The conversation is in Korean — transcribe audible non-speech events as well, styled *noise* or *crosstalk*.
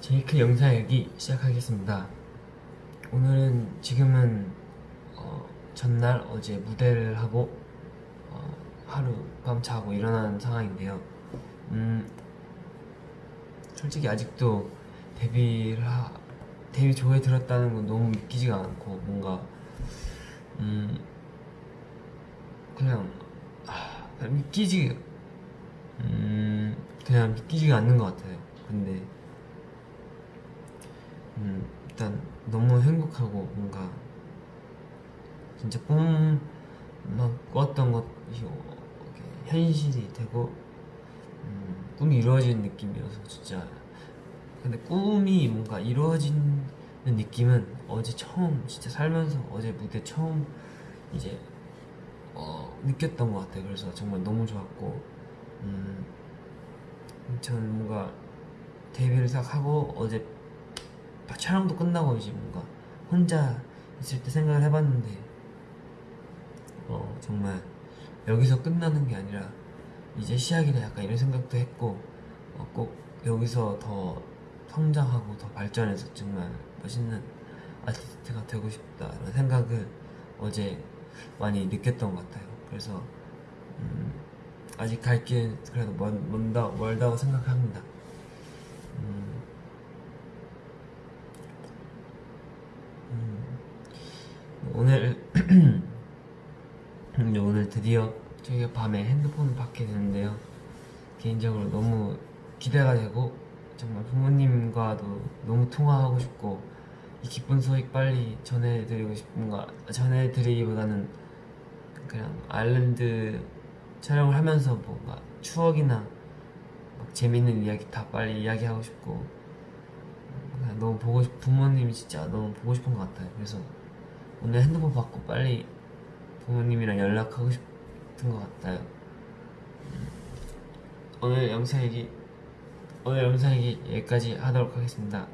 제이크 영상 일기 시작하겠습니다. 오늘은 지금은 어, 전날 어제 무대를 하고 어, 하루 밤 자고 일어난 상황인데요. 음, 솔직히 아직도 데뷔를 하, 데뷔 조에 들었다는 건 너무 믿기지가 않고 뭔가 음 그냥 아, 믿기지 음 그냥 믿기지가 않는 것 같아요. 근데 음, 일단 너무 행복하고 뭔가 진짜 꿈만 꿨던 것이 현실이 되고 음, 꿈이 이루어진 느낌이어서 진짜. 근데 꿈이 뭔가 이루어지는 느낌은 어제 처음 진짜 살면서 어제 무대 처음 이제 어, 느꼈던 것 같아요. 그래서 정말 너무 좋았고 음, 저는 뭔가 데뷔를 딱 하고 어제 촬영도 끝나고 이제 뭔가 혼자 있을 때 생각을 해봤는데 어 정말 여기서 끝나는 게 아니라 이제 시작이다 약간 이런 생각도 했고 어, 꼭 여기서 더 성장하고 더 발전해서 정말 멋있는 아티스트가 되고 싶다라는 생각을 어제 많이 느꼈던 것 같아요. 그래서 음, 아직 갈길 그래도 먼, 먼다, 멀다고 생각합니다 음, 음, 오늘 *clears throat* 이제 오늘 드디어 저희가 밤에 핸드폰을 받게 되는데요. 개인적으로 너무 기대가 되고 정말 부모님과도 너무 통화하고 싶고 이 기쁜 소식 빨리 전해드리고 싶은가 전해드리기보다는 그냥 아일랜드 촬영을 하면서 뭔가 추억이나 막 재밌는 이야기 다 빨리 이야기하고 싶고 너무 보고 싶 부모님이 진짜 너무 보고 싶은 것 같아요. 그래서 오늘 핸드폰 받고 빨리 부모님이랑 연락하고 싶은 것 같아요. 음, 오늘 영상 얘기 오늘 영상 얘기 여기까지 하도록 하겠습니다